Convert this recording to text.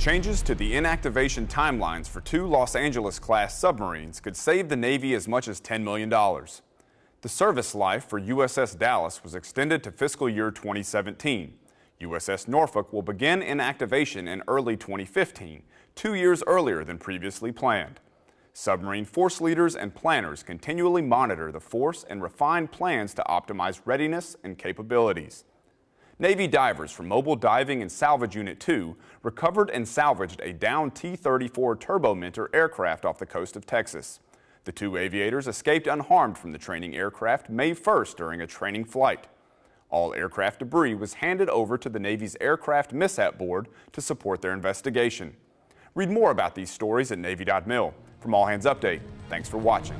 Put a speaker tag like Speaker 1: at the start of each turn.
Speaker 1: Changes to the inactivation timelines for two Los Angeles-class submarines could save the Navy as much as $10 million. The service life for USS Dallas was extended to fiscal year 2017. USS Norfolk will begin inactivation in early 2015, two years earlier than previously planned. Submarine force leaders and planners continually monitor the force and refine plans to optimize readiness and capabilities. Navy divers from Mobile Diving and Salvage Unit 2 recovered and salvaged a downed T-34 Turbomentor aircraft off the coast of Texas. The two aviators escaped unharmed from the training aircraft May 1st during a training flight. All aircraft debris was handed over to the Navy's Aircraft Mishap Board to support their investigation. Read more about these stories at Navy.mil. From All Hands Update, thanks for watching.